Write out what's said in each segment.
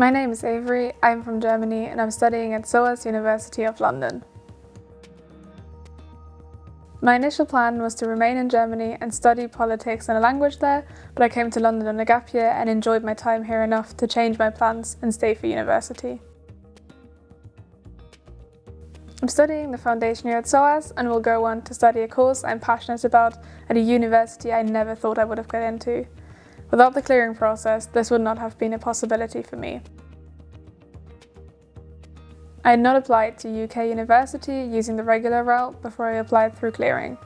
My name is Avery, I'm from Germany and I'm studying at SOAS University of London. My initial plan was to remain in Germany and study politics and a language there, but I came to London on a gap year and enjoyed my time here enough to change my plans and stay for university. I'm studying the foundation year at SOAS and will go on to study a course I'm passionate about at a university I never thought I would have got into. Without the clearing process, this would not have been a possibility for me. I had not applied to UK university using the regular route before I applied through clearing.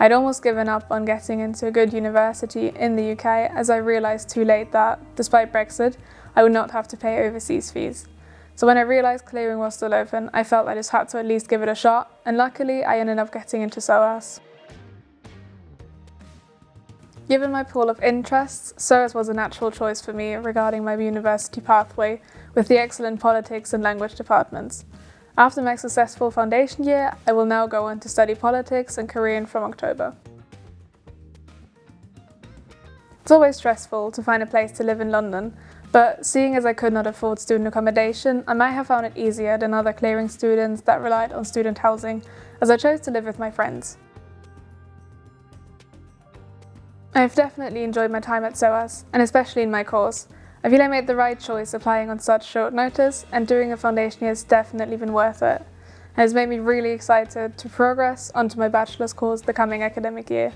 I'd almost given up on getting into a good university in the UK as I realised too late that, despite Brexit, I would not have to pay overseas fees. So when I realised clearing was still open, I felt I just had to at least give it a shot, and luckily I ended up getting into SOAS. Given my pool of interests, SOAS was a natural choice for me regarding my university pathway, with the excellent politics and language departments. After my successful foundation year, I will now go on to study politics and Korean from October. It's always stressful to find a place to live in London, but seeing as I could not afford student accommodation, I might have found it easier than other clearing students that relied on student housing, as I chose to live with my friends. I've definitely enjoyed my time at SOAS, and especially in my course. I feel I made the right choice applying on such short notice, and doing a foundation year has definitely been worth it. It has made me really excited to progress onto my bachelor's course the coming academic year.